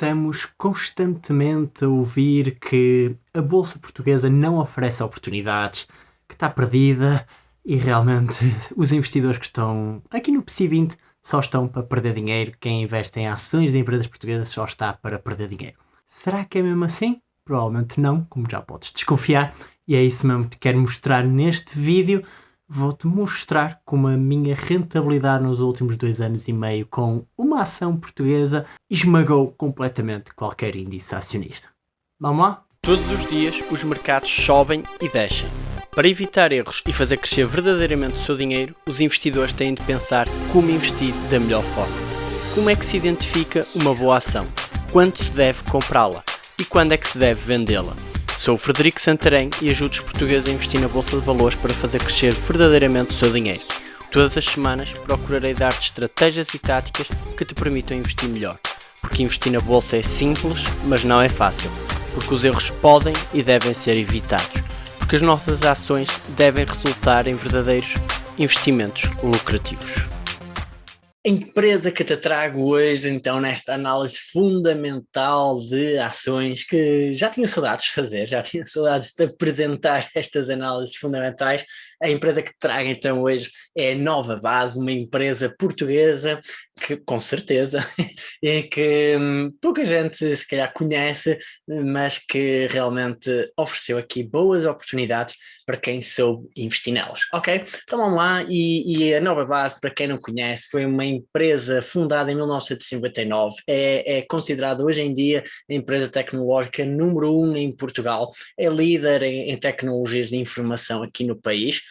Estamos constantemente a ouvir que a Bolsa Portuguesa não oferece oportunidades, que está perdida e realmente os investidores que estão aqui no PSI 20 só estão para perder dinheiro. Quem investe em ações de empresas portuguesas só está para perder dinheiro. Será que é mesmo assim? Provavelmente não, como já podes desconfiar. E é isso mesmo que te quero mostrar neste vídeo vou-te mostrar como a minha rentabilidade nos últimos dois anos e meio com uma ação portuguesa esmagou completamente qualquer índice acionista. Vamos lá? Todos os dias os mercados sobem e descem. Para evitar erros e fazer crescer verdadeiramente o seu dinheiro, os investidores têm de pensar como investir da melhor forma. Como é que se identifica uma boa ação? Quando se deve comprá-la? E quando é que se deve vendê-la? Sou o Frederico Santarém e ajudo os portugueses a investir na Bolsa de Valores para fazer crescer verdadeiramente o seu dinheiro. Todas as semanas procurarei dar-te estratégias e táticas que te permitam investir melhor. Porque investir na Bolsa é simples, mas não é fácil. Porque os erros podem e devem ser evitados. Porque as nossas ações devem resultar em verdadeiros investimentos lucrativos. Empresa que te trago hoje, então, nesta análise fundamental de ações que já tinha saudades de fazer, já tinha saudades de apresentar estas análises fundamentais. A empresa que trago, então, hoje é Nova Base, uma empresa portuguesa que, com certeza, e que hum, pouca gente se calhar conhece, mas que realmente ofereceu aqui boas oportunidades para quem soube investir nelas, ok? Então vamos lá, e, e a Nova Base, para quem não conhece, foi uma empresa fundada em 1959, é, é considerada hoje em dia a empresa tecnológica número um em Portugal, é líder em, em, tecnologias de informação aqui no país,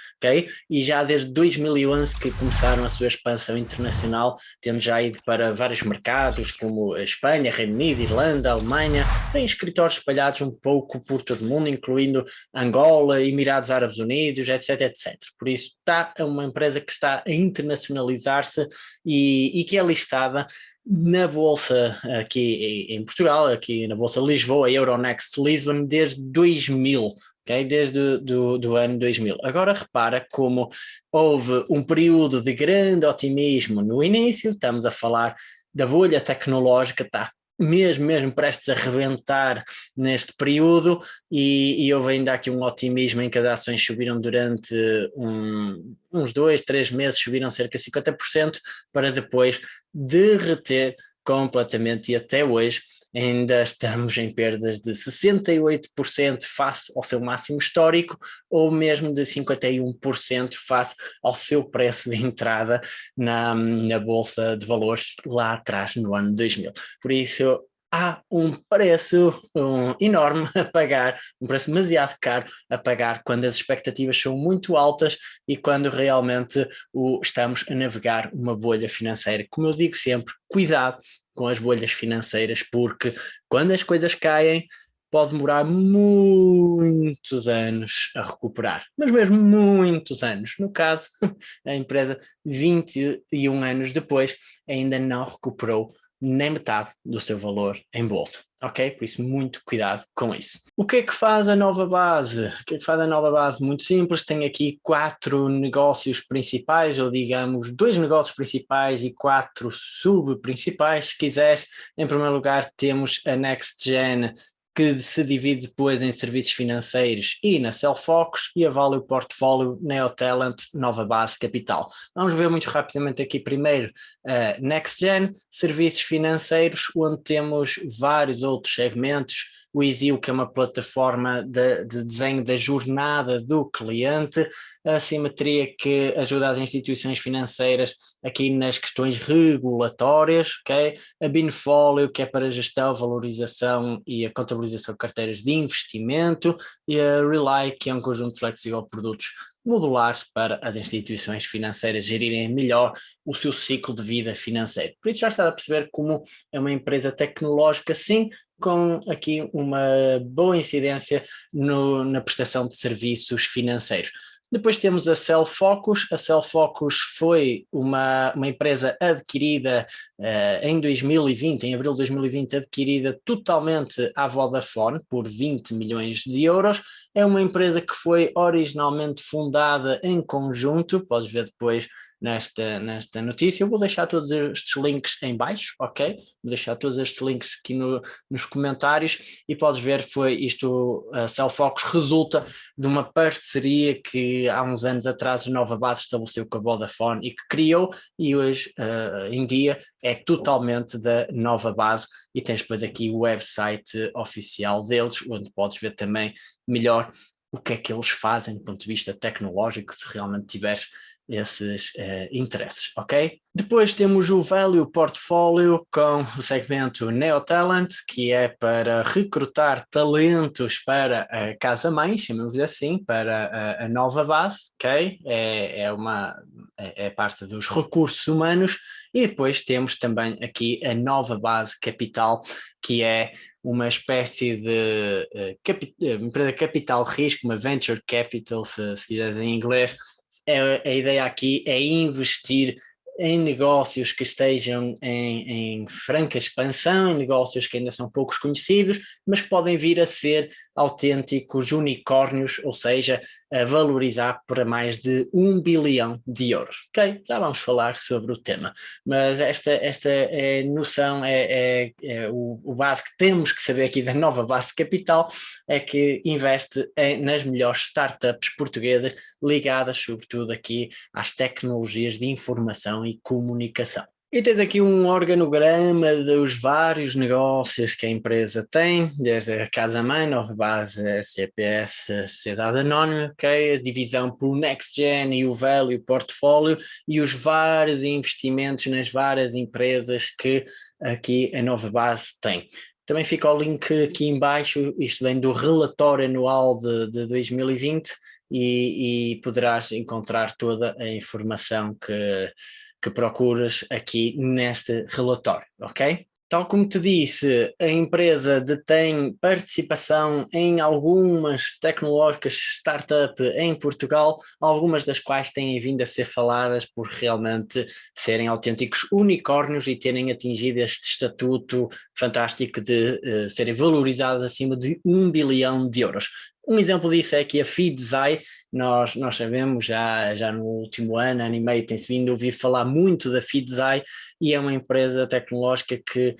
E já desde 2011 que começaram a sua expansão internacional, tendo já ido para vários mercados como a Espanha, Reino Unido, Irlanda, Alemanha, tem escritórios espalhados um pouco por todo o mundo, incluindo Angola, Emirados Árabes Unidos, etc, etc. Por isso está é uma empresa que está a internacionalizar-se e, e que é listada na Bolsa aqui em Portugal, aqui na Bolsa Lisboa, Euronext Lisbon, desde 2000, okay? desde do, do ano 2000. Agora repara como houve um período de grande otimismo no início, estamos a falar da bolha tecnológica, está mesmo, mesmo prestes a rebentar neste período e, e houve ainda aqui um otimismo em que as ações subiram durante um, uns dois, três meses, subiram cerca de 50% para depois derreter completamente e até hoje ainda estamos em perdas de 68% face ao seu máximo histórico ou mesmo de 51% face ao seu preço de entrada na, na Bolsa de Valores lá atrás no ano 2000. Por isso há um preço um, enorme a pagar, um preço demasiado caro a pagar quando as expectativas são muito altas e quando realmente o, estamos a navegar uma bolha financeira. Como eu digo sempre, cuidado com as bolhas financeiras, porque quando as coisas caem, pode demorar muitos anos a recuperar, mas mesmo muitos anos. No caso, a empresa 21 anos depois ainda não recuperou nem metade do seu valor em bolsa, ok? Por isso, muito cuidado com isso. O que é que faz a nova base? O que é que faz a nova base? Muito simples, tem aqui quatro negócios principais, ou digamos, dois negócios principais e quatro sub-principais, se quiseres. Em primeiro lugar, temos a NextGen que se divide depois em serviços financeiros e na Cellfocus e a Value Portfolio Neotalent Nova Base Capital. Vamos ver muito rapidamente aqui primeiro uh, NextGen, serviços financeiros, onde temos vários outros segmentos, o Easy, que é uma plataforma de, de, desenho da jornada do cliente, a Simetria, que ajuda as instituições financeiras aqui nas questões regulatórias, okay? a Binfolio, que é para gestão, valorização e a contabilização de carteiras de investimento, e a Rely, que é um conjunto flexível de produtos modulares para as instituições financeiras gerirem melhor o seu ciclo de vida financeiro. Por isso já está a perceber como é uma empresa tecnológica, sim, com aqui uma boa incidência no, na prestação de serviços financeiros. Depois temos a Cellfocus. A Cellfocus foi uma, uma empresa adquirida uh, em 2020, em abril de 2020, adquirida totalmente à Vodafone por 20 milhões de euros. É uma empresa que foi originalmente fundada em conjunto, podes ver depois nesta, nesta notícia. Eu vou deixar todos estes links em baixo, ok? Vou deixar todos estes links aqui no, nos comentários e podes ver, foi isto, a Cellfocus resulta de uma parceria que há uns anos atrás a Nova Base estabeleceu com a Vodafone e que criou e hoje uh, em dia é totalmente da Nova Base e tens depois aqui o website oficial deles, onde podes ver também melhor o que é que eles fazem do ponto de vista tecnológico, se realmente tiveres esses uh, interesses, ok? Depois temos o Value Portfolio com o segmento Neo Talent, que é para recrutar talentos para a casa-mãe, chamamos assim, para a, a, nova base, ok? É, é, uma, é, é parte dos recursos humanos. E depois temos também aqui a nova base capital, que é uma espécie de uh, capi empresa capital risco, uma venture capital, se, se quiseres em inglês, é, a ideia aqui é investir em negócios que estejam em, em, franca expansão, em negócios que ainda são poucos conhecidos, mas podem vir a ser autênticos unicórnios, ou seja, a valorizar para mais de um bilhão de euros. Ok, já vamos falar sobre o tema, mas esta, esta é noção, é, é, é o, o, base que temos que saber aqui da nova base capital, é que investe em, nas melhores startups portuguesas ligadas sobretudo aqui às tecnologias de informação e comunicação. E tens aqui um organograma dos vários negócios que a empresa tem, desde a casa-mãe, Nova Base, SGPS, Sociedade Anónima, okay? a divisão por Next Gen e o Value Portfólio e os vários investimentos nas várias empresas que aqui a Nova Base tem. Também fica o link aqui embaixo, isto vem do relatório anual de, de 2020 e, e poderás encontrar toda a informação que que procuras aqui neste relatório, ok? Tal como te disse, a empresa detém participação em algumas tecnológicas startup em Portugal, algumas das quais têm vindo a ser faladas por realmente serem autênticos unicórnios e terem atingido este estatuto fantástico de uh, serem valorizadas acima de um bilhão de euros. Um exemplo disso é que a Feedzai, nós, nós sabemos já, já no último ano, ano e meio, tem-se vindo ouvir falar muito da Feedzai e é uma empresa tecnológica que,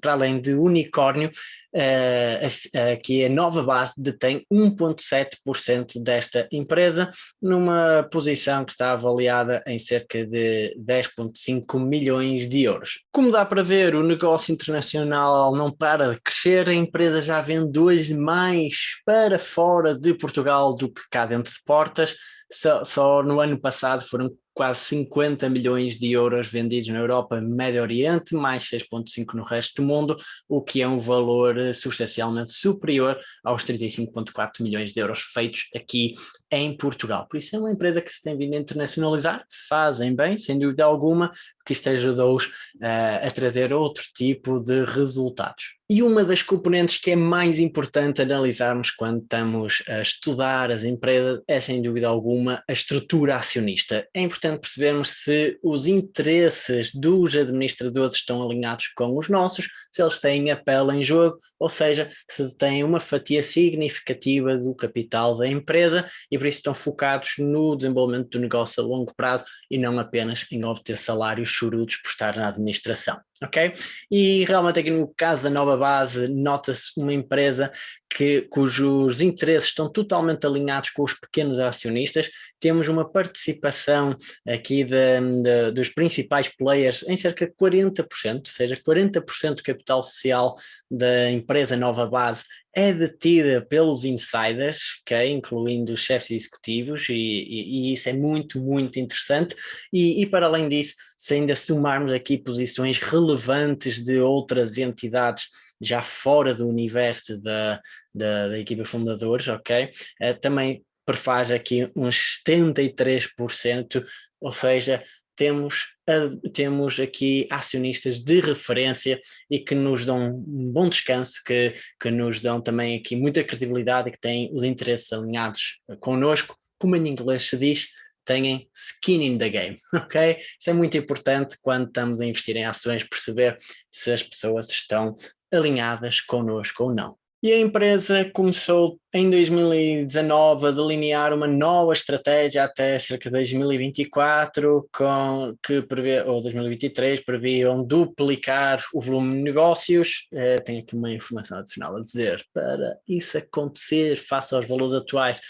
para além de unicórnio, eh, aqui a nova base detém 1.7% desta empresa, numa posição que está avaliada em cerca de 10.5 milhões de euros. Como dá para ver, o negócio internacional não para de crescer, a empresa já vende hoje mais para fora de Portugal do que cá dentro de portas, só, só no ano passado foram quase 50 milhões de euros vendidos na Europa e Médio Oriente, mais 6,5 no resto do mundo, o que é um valor eh, substancialmente superior aos 35,4 milhões de euros feitos aqui em Portugal. Por isso é uma empresa que se tem vindo a internacionalizar, fazem bem, sem dúvida alguma, porque isto ajudou-os uh, a trazer outro tipo de resultados. E uma das componentes que é mais importante analisarmos quando estamos a estudar as empresas é, sem dúvida alguma, a estrutura acionista. É importante percebermos se os interesses dos administradores estão alinhados com os nossos, se eles têm a pele em jogo, ou seja, se têm uma fatia significativa do capital da empresa e por isso estão focados no desenvolvimento do negócio a longo prazo e não apenas em obter salários chorudos por estar na administração ok? E realmente aqui no caso da nova base nota-se uma empresa que, cujos interesses estão totalmente alinhados com os pequenos acionistas, temos uma participação aqui de, de, dos principais players em cerca de 40%, ou seja, 40% do capital social da empresa Nova Base é detida pelos insiders, okay, incluindo os chefes executivos, e, e, e, isso é muito, muito interessante. E, e, para além disso, se ainda somarmos aqui posições relevantes de outras entidades já fora do universo da, da, da equipa fundadores, ok? Uh, também prefaz aqui uns 73%, ou seja, temos, temos aqui acionistas de referência e que nos dão um bom descanso, que, que nos dão também aqui muita credibilidade e que têm os interesses alinhados connosco, como em inglês se diz, têm skin in the game, ok? Isso é muito importante quando estamos a investir em ações, perceber se as pessoas estão alinhadas connosco ou não. E a empresa começou em 2019 a delinear uma nova estratégia até cerca de 2024, com, que prevê, ou 2023, previam duplicar o volume de negócios. É, tenho aqui uma informação adicional a dizer, para isso acontecer face aos valores atuais,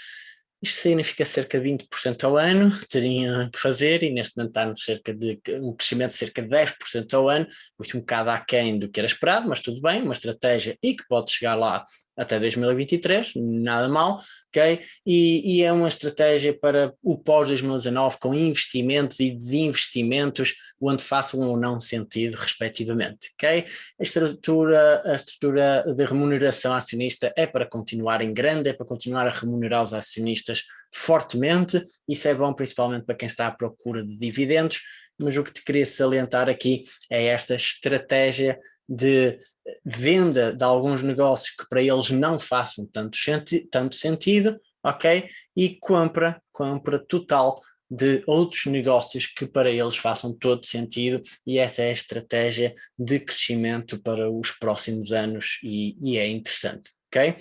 isto significa cerca de 20% ao ano, teriam que fazer, e neste momento está cerca de um crescimento de cerca de 10% ao ano, isto um bocado aquém do que era esperado, mas tudo bem, uma estratégia e que pode chegar lá até 2023, nada mal, ok? E, e é uma estratégia para o pós-2019 com investimentos e desinvestimentos, onde façam ou não sentido, respectivamente, ok? A estrutura, a estrutura de remuneração acionista é para continuar em grande, é para continuar a remunerar os acionistas fortemente, isso é bom principalmente para quem está à procura de dividendos, mas o que te queria salientar aqui é esta estratégia de venda de alguns negócios que para eles não façam tanto, senti tanto sentido, ok? E compra, compra total de outros negócios que para eles façam todo sentido e essa é a estratégia de crescimento para os próximos anos e, e é interessante, ok?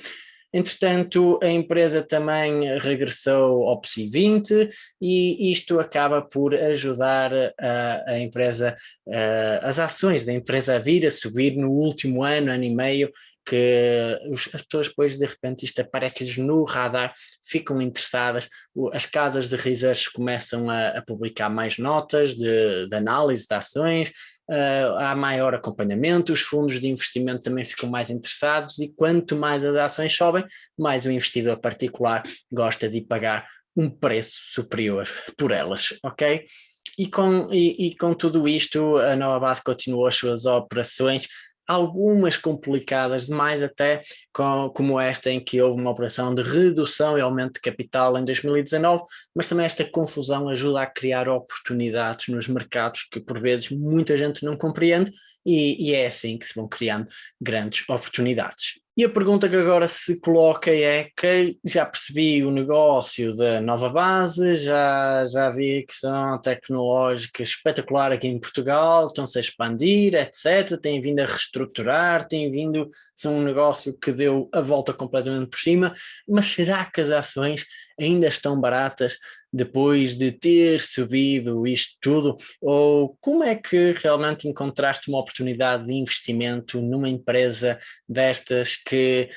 Entretanto, a empresa também regressou ao PSI 20 e isto acaba por ajudar a, a empresa, a, as ações da empresa a vir a subir no último ano, ano e meio, que as pessoas depois de repente isto aparece-lhes no radar, ficam interessadas, as casas de research começam a, a publicar mais notas de, de análise de ações, uh, há maior acompanhamento, os fundos de investimento também ficam mais interessados e quanto mais as ações sobem, mais o investidor particular gosta de pagar um preço superior por elas, ok? E com, e, e com tudo isto, a Nova Base continuou as suas operações algumas complicadas demais até, com, como esta em que houve uma operação de redução e aumento de capital em 2019, mas também esta confusão ajuda a criar oportunidades nos mercados que por vezes muita gente não compreende e, e é assim que se vão criando grandes oportunidades. E a pergunta que agora se coloca é que já percebi o negócio da nova base, já, já vi que são tecnológicas espetacular aqui em Portugal, estão-se a expandir, etc. Têm vindo a reestruturar, têm vindo, são um negócio que deu a volta completamente por cima, mas será que as ações ainda estão baratas depois de ter subido isto tudo? Ou como é que realmente encontraste uma oportunidade de investimento numa empresa destas que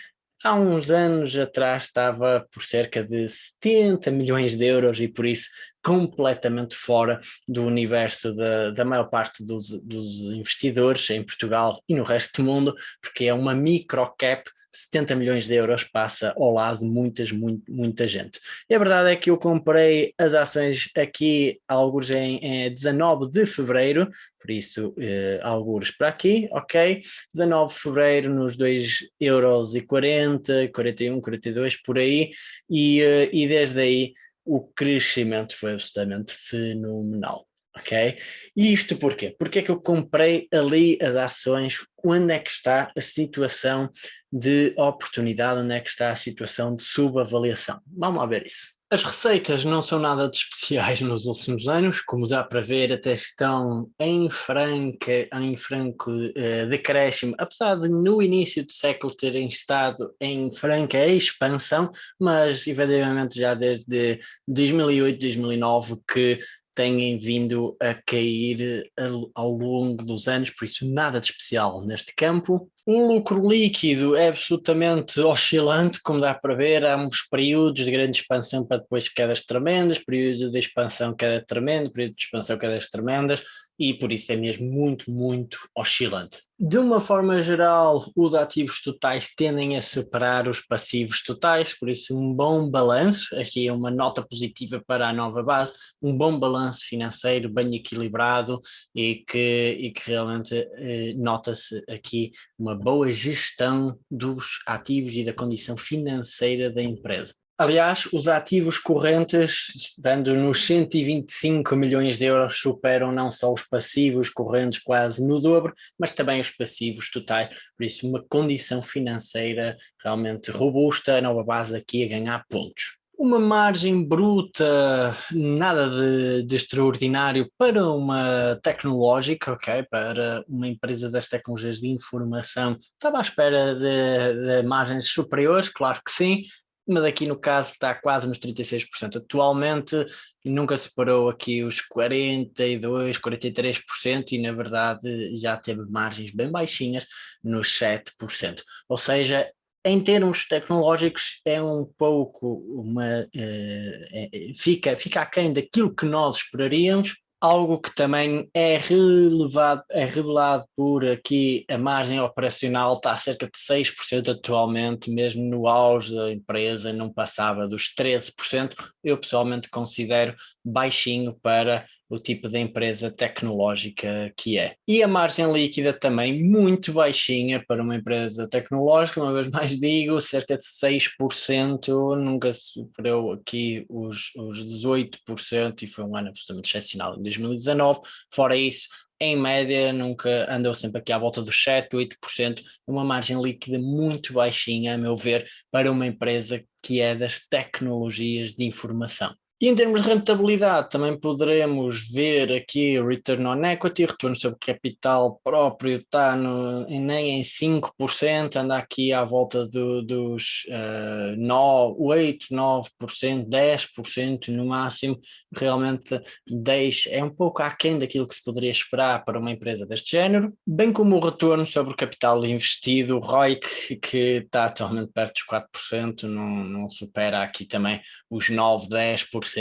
há uns anos atrás estava por cerca de 70 milhões de euros e por isso completamente fora do universo da, da maior parte dos, dos investidores em Portugal e no resto do mundo, porque é uma microcap 70 milhões de euros passa ao lado de muitas, muito, muita gente. E a verdade é que eu comprei as ações aqui, alguns em, em 19 de fevereiro, por isso, eh, alguns para aqui, ok? 19 de fevereiro nos 2 euros e 40, 41, 42 por aí, e, eh, e desde aí o crescimento foi absolutamente fenomenal ok? E isto porquê? Porque é que eu comprei ali as ações, onde é que está a situação de oportunidade, onde é que está a situação de subavaliação? Vamos lá ver isso. As receitas não são nada de especiais nos últimos anos, como dá para ver até estão em, franca, em franco uh, decréscimo, apesar de no início do século terem estado em franca expansão, mas efetivamente já desde 2008, 2009 que têm vindo a cair ao longo dos anos, por isso nada de especial neste campo. O lucro líquido é absolutamente oscilante, como dá para ver, há uns períodos de grande expansão para depois quedas tremendas, períodos de expansão queda tremenda, períodos de expansão quedas tremendas, e por isso é mesmo muito, muito oscilante. De uma forma geral, os ativos totais tendem a superar os passivos totais, por isso um bom balanço, aqui é uma nota positiva para a nova base, um bom balanço financeiro bem equilibrado e que, e que realmente eh, nota-se aqui uma boa gestão dos ativos e da condição financeira da empresa. Aliás, os ativos correntes, estando nos 125 milhões de euros, superam não só os passivos correntes quase no dobro, mas também os passivos totais, por isso uma condição financeira realmente robusta, a nova base aqui a ganhar pontos. uma margem bruta, nada de, de, extraordinário para uma tecnológica, ok? Para uma empresa das tecnologias de informação, estava à espera de, de margens superiores, claro que sim, mas aqui no caso está quase nos 36%. Atualmente nunca superou aqui os 42%, 43% e na verdade já teve margens bem baixinhas nos 7%. Ou seja, em termos tecnológicos é um pouco uma é, é, fica, fica aquém daquilo que nós esperaríamos, algo que também é relevado, é revelado por aqui a margem operacional está a cerca de 6% atualmente, mesmo no auge da empresa não passava dos 13%, eu pessoalmente considero baixinho para o tipo de empresa tecnológica que é. E a margem líquida também muito baixinha para uma empresa tecnológica, uma vez mais digo, cerca de 6%, nunca superou aqui os, os 18% e foi um ano absolutamente excepcional em 2019. Fora isso, em média nunca andou sempre aqui à volta dos 7, 8%, uma margem líquida muito baixinha, a meu ver, para uma empresa que é das tecnologias de informação. E em termos de rentabilidade, também poderemos ver aqui o return on equity, retorno sobre capital próprio está no, nem em 5%, anda aqui à volta do, dos uh, 9, 8, 9%, 10% no máximo, realmente deixa, é um pouco aquém daquilo que se poderia esperar para uma empresa deste género, bem como o retorno sobre o capital investido, o ROIC, que está atualmente perto dos 4%, não, não supera aqui também os 9, 10%,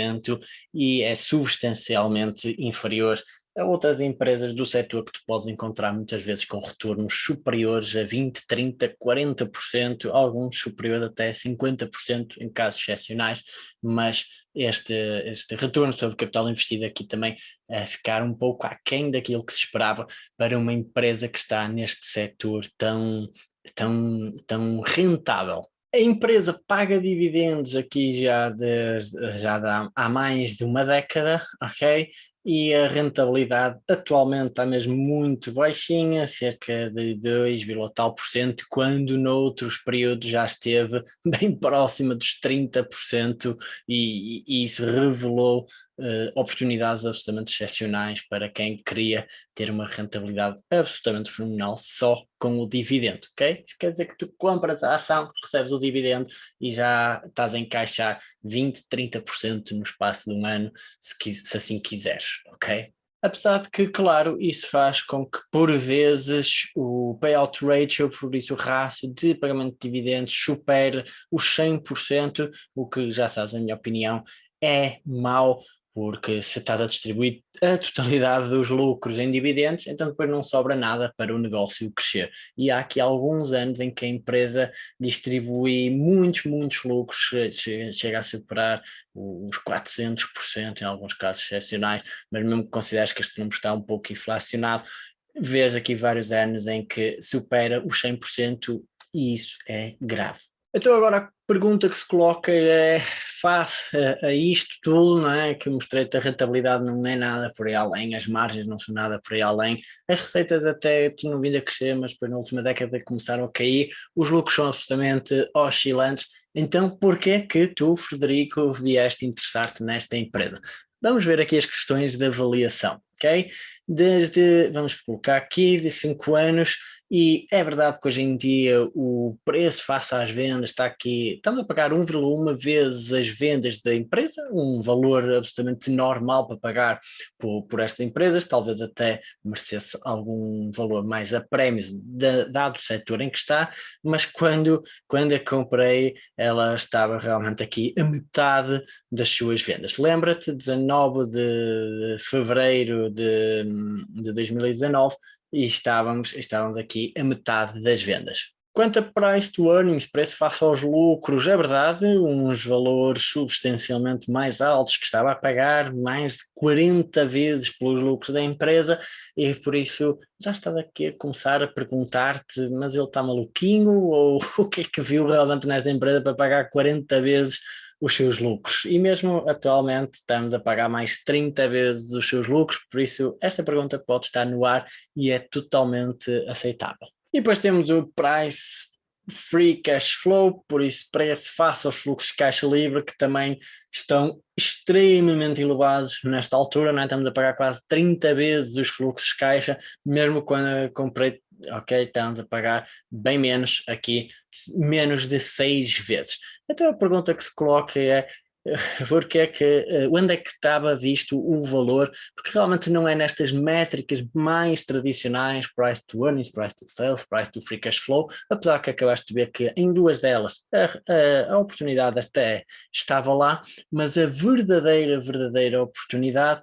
e é substancialmente inferior a outras empresas do setor que tu podes encontrar muitas vezes com retornos superiores a 20, 30, 40%, alguns superiores até 50% em casos excepcionais, mas este, este retorno sobre capital investido aqui também a ficar um pouco aquém daquilo que se esperava para uma empresa que está neste setor tão, tão, tão rentável. A empresa paga dividendos aqui já, de, já há mais de uma década, ok? E a rentabilidade atualmente está mesmo muito baixinha, cerca de 2, tal por cento, quando noutros períodos já esteve bem próxima dos 30% e, e isso revelou uh, oportunidades absolutamente excepcionais para quem queria ter uma rentabilidade absolutamente fenomenal só com o dividendo, ok? Isso quer dizer que tu compras a ação, recebes o dividendo e já estás a encaixar 20, 30% no espaço de um ano, se, se assim quiseres, ok? Apesar de que, claro, isso faz com que, por vezes, o payout ratio, por isso o rácio de pagamento de dividendos, supere os 100%, o que, já sabes, na minha opinião, é mau porque se estás a distribuir a totalidade dos lucros em dividendos, então depois não sobra nada para o negócio crescer. E há aqui alguns anos em que a empresa distribui muitos, muitos lucros, chega a superar os 400% em alguns casos excepcionais, mas mesmo que consideres que este número está um pouco inflacionado, vês aqui vários anos em que supera os 100% e isso é grave. Então agora pergunta que se coloca é, face a, a isto tudo, não é, que mostrei-te a rentabilidade não é nada por aí além, as margens não são nada por aí além, as receitas até tinham vindo a crescer, mas depois na última década começaram a cair, os lucros são absolutamente oscilantes, então porquê que tu, Frederico, vieste interessar-te nesta empresa? Vamos ver aqui as questões de avaliação, ok? Desde, vamos colocar aqui, de 5 anos, e é verdade que hoje em dia o preço face às vendas está aqui, estamos a pagar 1,1 vezes as vendas da empresa, um valor absolutamente normal para pagar por, por estas empresas, talvez até merecesse algum valor mais a prémios, dado o setor em que está, mas quando, quando a comprei ela estava realmente aqui a metade das suas vendas. Lembra-te, 19 de fevereiro de, de 2019, e estávamos, estávamos aqui a metade das vendas. Quanto a price to earnings, preço face aos lucros, é verdade, uns valores substancialmente mais altos, que estava a pagar mais de 40 vezes pelos lucros da empresa e por isso já estava aqui a começar a perguntar-te, mas ele está maluquinho ou o que é que viu realmente nesta empresa para pagar 40 vezes os seus lucros e mesmo atualmente estamos a pagar mais 30 vezes os seus lucros, por isso esta pergunta pode estar no ar e é totalmente aceitável. E depois temos o price free cash flow, por isso preço face aos fluxos de caixa livre que também estão extremamente elevados nesta altura, não é? estamos a pagar quase 30 vezes os fluxos de caixa, mesmo quando comprei, ok, estamos a pagar bem menos aqui, menos de 6 vezes. Então a pergunta que se coloca é, porque é que, eh, onde é que estava visto o valor, porque realmente não é nestas métricas mais tradicionais, price to earnings, price to sales, price to free cash flow, apesar que acabaste de ver que em duas delas a, a, a oportunidade até estava lá, mas a verdadeira, verdadeira oportunidade,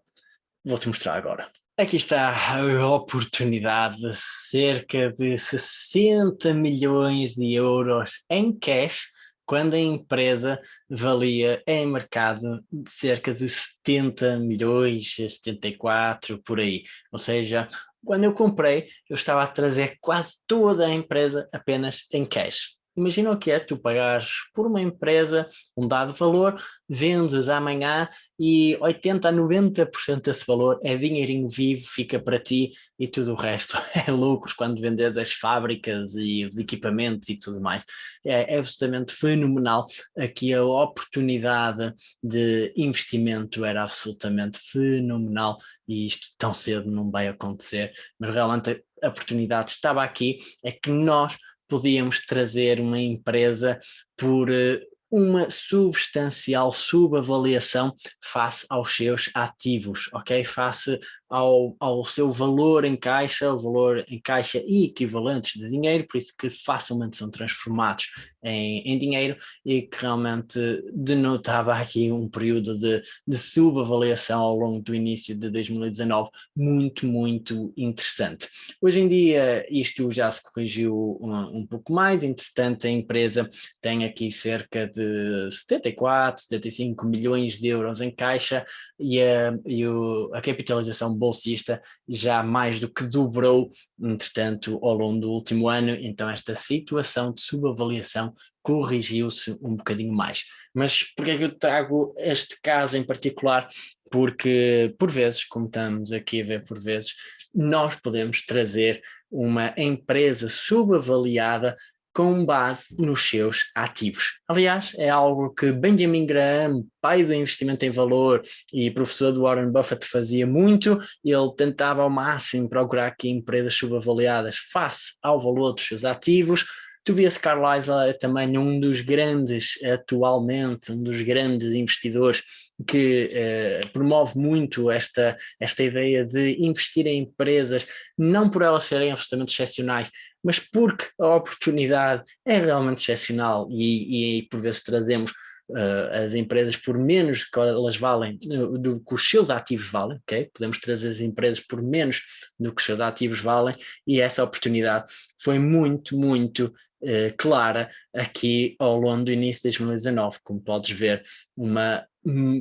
vou-te mostrar agora. Aqui está a oportunidade de cerca de 60 milhões de euros em cash quando a empresa valia em mercado cerca de 70 milhões, 74, por aí. Ou seja, quando eu comprei, eu estava a trazer quase toda a empresa apenas em cash. Imagina o que é tu pagares por uma empresa um dado valor, vendes amanhã e 80 a 90% desse valor é dinheirinho vivo, fica para ti e tudo o resto é lucros quando vendes as fábricas e os equipamentos e tudo mais. É, é absolutamente fenomenal. Aqui a oportunidade de investimento era absolutamente fenomenal e isto tão cedo não vai acontecer, mas realmente a oportunidade estava aqui, é que nós podíamos trazer uma empresa por eh, uma substancial subavaliação face aos seus ativos, ok? Face ao, ao seu valor em caixa, o valor em caixa e equivalentes de dinheiro, por isso que facilmente são transformados em, em dinheiro e que realmente denotava aqui um período de, de subavaliação ao longo do início de 2019 muito, muito interessante. Hoje em dia isto já se corrigiu um, um pouco mais, entretanto a empresa tem aqui cerca de de 74, 75 milhões de euros em caixa e a, e o, a capitalização bolsista já mais do que dobrou, entretanto, ao longo do último ano, então esta situação de subavaliação corrigiu-se um bocadinho mais. Mas porquê é que eu trago este caso em particular? Porque, por vezes, como estamos aqui a ver por vezes, nós podemos trazer uma empresa subavaliada com base nos seus ativos. Aliás, é algo que Benjamin Graham, pai do investimento em valor e professor do Warren Buffett fazia muito, ele tentava ao máximo procurar que empresas subavaliadas face ao valor dos seus ativos, Tobias Carlyle é também um dos grandes, atualmente, um dos grandes investidores que eh, promove muito esta, esta ideia de investir em empresas, não por elas serem absolutamente excepcionais, mas porque a oportunidade é realmente excepcional e, e por vezes trazemos uh, as empresas por menos que elas valem do que os seus ativos valem, ok? Podemos trazer as empresas por menos do que os seus ativos valem e essa oportunidade foi muito, muito uh, clara aqui ao longo do início de 2019, como podes ver, uma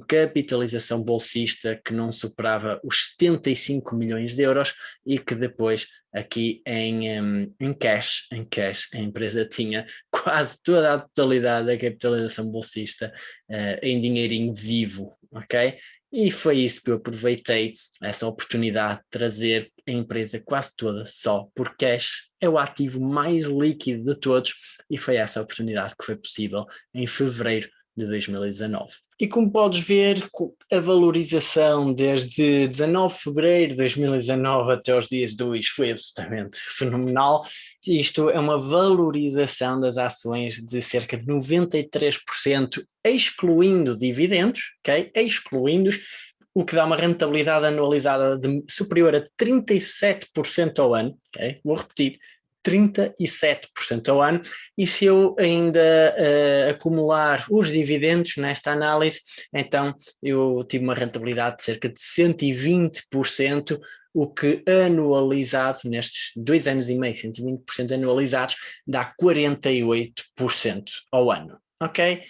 capitalização bolsista que não superava os 75 milhões de euros e que depois aqui em, um, em cash, em cash a empresa tinha quase toda a totalidade da capitalização bolsista uh, em dinheirinho vivo, ok? E foi isso que eu aproveitei, essa oportunidade de trazer a empresa quase toda só por cash, é o ativo mais líquido de todos e foi essa oportunidade que foi possível em fevereiro de 2019. E como podes ver, a valorização desde 19 de fevereiro de 2019 até os dias de hoje foi absolutamente fenomenal. Isto é uma valorização das ações de cerca de 93%, excluindo dividendos, ok? Excluindo o que dá uma rentabilidade anualizada de superior a 37% ao ano, ok? Vou repetir, 37% ao ano, e se eu ainda uh, acumular os dividendos nesta análise, então eu tive uma rentabilidade de cerca de 120%, o que anualizado nestes dois anos e meio, 120% anualizados, dá 48% ao ano, ok?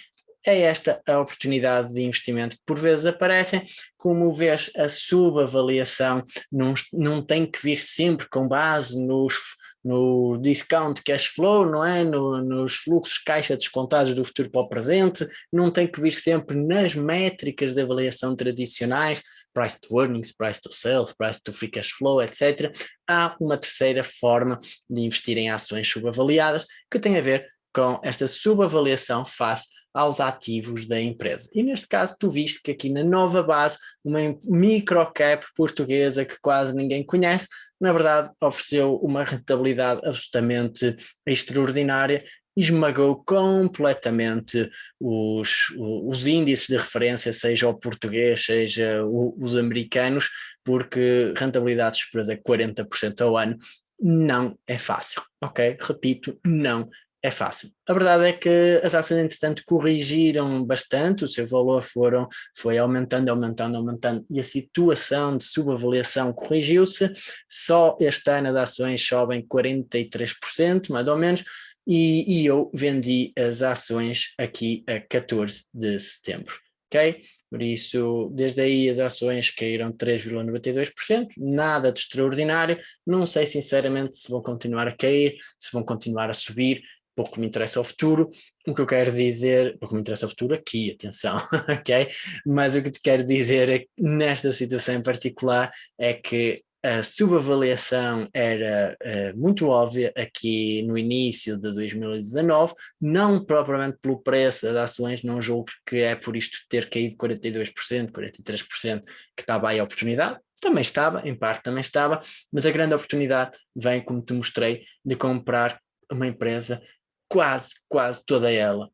é esta a oportunidade de investimento que por vezes aparecem, como vês a subavaliação não, não tem que vir sempre com base nos no discount cash flow, não é? No, nos fluxos caixa descontados do futuro para o presente, não tem que vir sempre nas métricas de avaliação tradicionais, price to earnings, price to sales, price to free cash flow, etc. Há uma terceira forma de investir em ações subavaliadas que tem a ver com esta subavaliação face aos ativos da empresa. E neste caso tu viste que aqui na nova base, uma microcap portuguesa que quase ninguém conhece, na verdade ofereceu uma rentabilidade absolutamente extraordinária esmagou completamente os, os índices de referência, seja o português, seja o, os americanos, porque rentabilidade superior a 40% ao ano não é fácil, ok? Repito, não é fácil. A verdade é que as ações, entretanto, corrigiram bastante, o seu valor foram, foi aumentando, aumentando, aumentando, e a situação de subavaliação corrigiu-se. Só este ano as ações sobem 43%, mais ou menos, e, e eu vendi as ações aqui a 14 de setembro, ok? Por isso, desde aí as ações caíram 3,92%, nada de extraordinário, não sei sinceramente se vão continuar a cair, se vão continuar a subir, pouco me interessa o futuro, o que eu quero dizer, pouco me interessa o futuro aqui, atenção, ok? Mas o que te quero dizer é nesta situação em particular é que a subavaliação era uh, muito óbvia aqui no início de 2019, não propriamente pelo preço das ações, não julgo que é por isto ter caído 42%, 43% que estava aí a oportunidade, também estava, em parte também estava, mas a grande oportunidade vem, como te mostrei, de comprar uma empresa quase, quase toda ela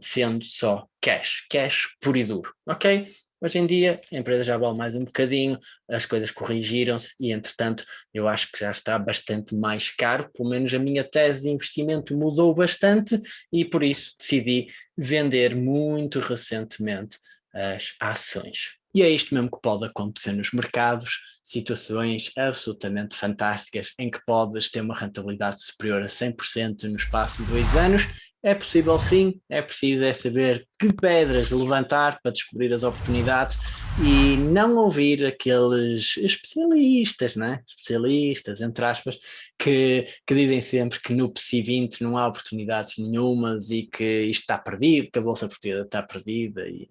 sendo só cash, cash puro e duro, ok? Hoje em dia a empresa já vale mais um bocadinho, as coisas corrigiram-se e entretanto eu acho que já está bastante mais caro, pelo menos a minha tese de investimento mudou bastante e por isso decidi vender muito recentemente as ações. E é isto mesmo que pode acontecer nos mercados, situações absolutamente fantásticas em que podes ter uma rentabilidade superior a 100% no espaço de dois anos é possível sim, é preciso é saber que pedras levantar para descobrir as oportunidades e não ouvir aqueles especialistas, né? especialistas, entre aspas, que, que dizem sempre que no PSI 20 não há oportunidades nenhumas e que isto está perdido, que a Bolsa Portuguesa está perdida, e,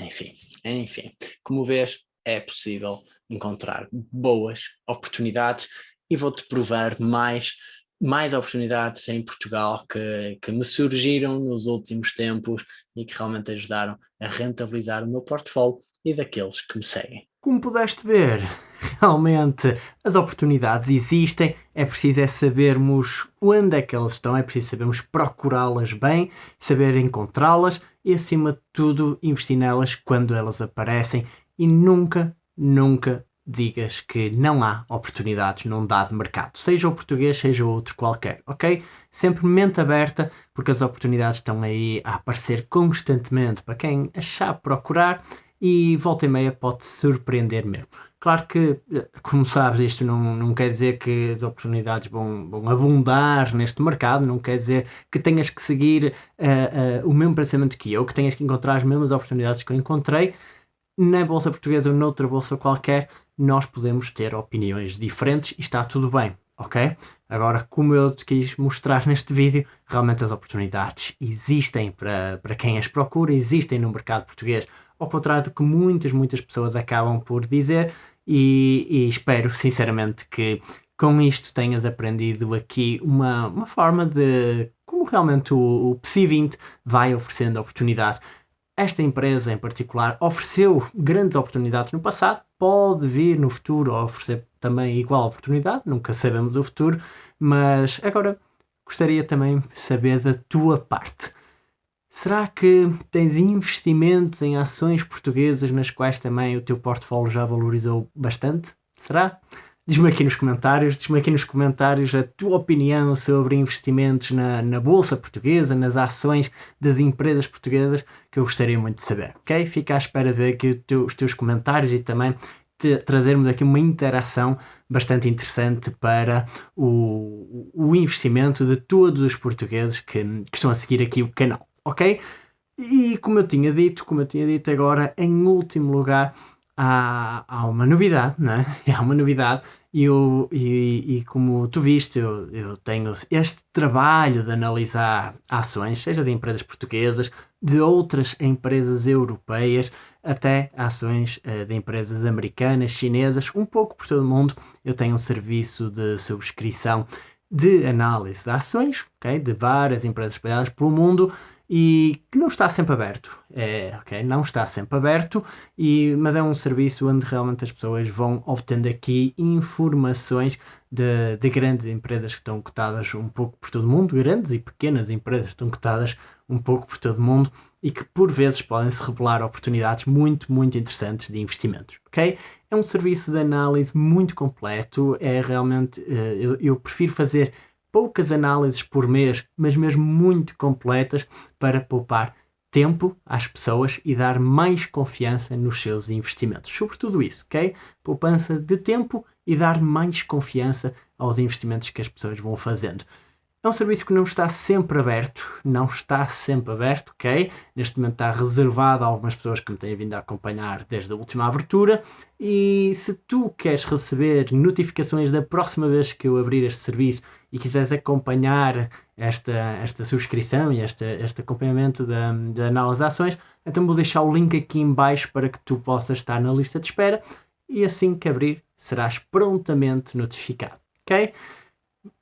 enfim, enfim. Como vês, é possível encontrar boas oportunidades e vou-te provar mais mais oportunidades em Portugal que, que me surgiram nos últimos tempos e que realmente ajudaram a rentabilizar o meu portfólio e daqueles que me seguem. Como pudeste ver, realmente as oportunidades existem, é preciso é sabermos onde é que elas estão, é preciso sabermos procurá-las bem, saber encontrá-las e acima de tudo investir nelas quando elas aparecem. E nunca, nunca digas que não há oportunidades num dado mercado, seja o português, seja outro qualquer, ok? Sempre mente aberta, porque as oportunidades estão aí a aparecer constantemente para quem achar procurar e volta e meia pode surpreender mesmo. Claro que, como sabes, isto não, não quer dizer que as oportunidades vão, vão abundar neste mercado, não quer dizer que tenhas que seguir uh, uh, o mesmo pensamento que eu, que tenhas que encontrar as mesmas oportunidades que eu encontrei na Bolsa Portuguesa ou noutra Bolsa qualquer, nós podemos ter opiniões diferentes e está tudo bem, ok? Agora, como eu te quis mostrar neste vídeo, realmente as oportunidades existem para, para quem as procura, existem no mercado português, ao contrário do que muitas, muitas pessoas acabam por dizer, e, e espero sinceramente que com isto tenhas aprendido aqui uma, uma forma de como realmente o, o PSI 20 vai oferecendo oportunidade. Esta empresa em particular ofereceu grandes oportunidades no passado, pode vir no futuro a oferecer também igual oportunidade, nunca sabemos o futuro, mas agora gostaria também de saber da tua parte. Será que tens investimentos em ações portuguesas nas quais também o teu portfólio já valorizou bastante? Será? Diz-me aqui nos comentários, diz-me aqui nos comentários a tua opinião sobre investimentos na, na Bolsa Portuguesa, nas ações das empresas portuguesas, que eu gostaria muito de saber, ok? Fica à espera de ver aqui os teus comentários e também trazermos aqui uma interação bastante interessante para o, o investimento de todos os portugueses que, que estão a seguir aqui o canal, ok? E como eu tinha dito, como eu tinha dito agora, em último lugar, há, há uma novidade, né? Há uma novidade e, eu, e, e, como tu viste, eu, eu, tenho este trabalho de analisar ações, seja de empresas portuguesas, de outras empresas europeias, até ações uh, de empresas americanas, chinesas, um pouco por todo o mundo. Eu tenho um serviço de subscrição de análise de ações, okay, de várias empresas espalhadas pelo mundo e que não está sempre aberto. É, ok, não está sempre aberto, e, mas é um serviço onde realmente as pessoas vão obtendo aqui informações de, de grandes empresas que estão cotadas um pouco por todo o mundo, grandes e pequenas empresas que estão cotadas um pouco por todo o mundo e que por vezes podem se revelar oportunidades muito, muito interessantes de investimentos, ok? É um serviço de análise muito completo, é realmente, eh, eu, eu prefiro fazer poucas análises por mês, mas mesmo muito completas para poupar tempo às pessoas e dar mais confiança nos seus investimentos. Sobretudo isso, ok? Poupança de tempo e dar mais confiança aos investimentos que as pessoas vão fazendo. É um serviço que não está sempre aberto, não está sempre aberto, ok? Neste momento está reservado a algumas pessoas que me têm vindo a acompanhar desde a última abertura e se tu queres receber notificações da próxima vez que eu abrir este serviço e quiseres acompanhar esta, esta subscrição e este, este acompanhamento da, da análise de ações, então vou deixar o link aqui em baixo para que tu possas estar na lista de espera e assim que abrir serás prontamente notificado, ok?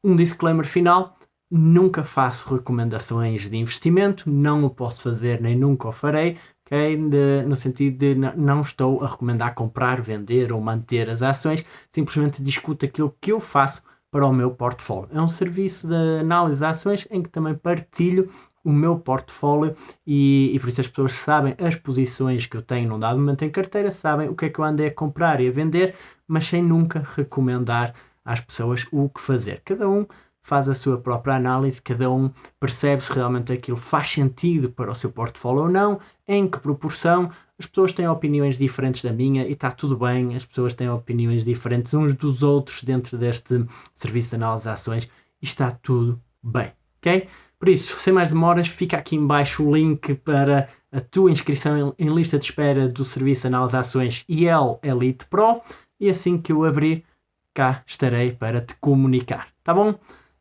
Um disclaimer final, nunca faço recomendações de investimento, não o posso fazer nem nunca o farei, okay? de, no sentido de não estou a recomendar comprar, vender ou manter as ações, simplesmente discuto aquilo que eu faço para o meu portfólio. É um serviço de análise de ações em que também partilho o meu portfólio e, e, por isso as pessoas sabem as posições que eu tenho num dado momento em carteira, sabem o que é que eu andei a comprar e a vender, mas sem nunca recomendar às pessoas o que fazer. Cada um faz a sua própria análise, cada um percebe se realmente aquilo faz sentido para o seu portfólio ou não, em que proporção. As pessoas têm opiniões diferentes da minha e está tudo bem, as pessoas têm opiniões diferentes uns dos outros dentro deste serviço de análise de ações e está tudo bem, ok? Por isso, sem mais demoras, fica aqui embaixo o link para a tua inscrição em lista de espera do serviço de análise de ações IEL Elite Pro e assim que eu abrir, cá estarei para te comunicar, tá bom?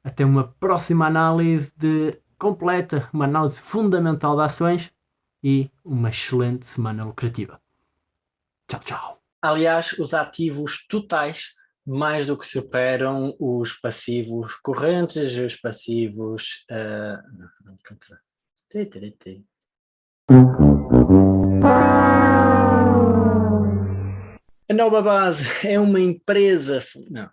Até uma próxima análise de completa, uma análise fundamental de ações e uma excelente semana lucrativa. Tchau, tchau. Aliás, os ativos totais mais do que superam os passivos correntes, os passivos. Uh... A Nova Base é uma empresa. Não.